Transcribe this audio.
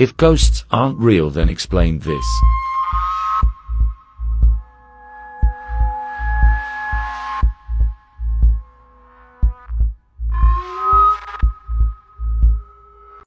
If ghosts aren't real then explain this.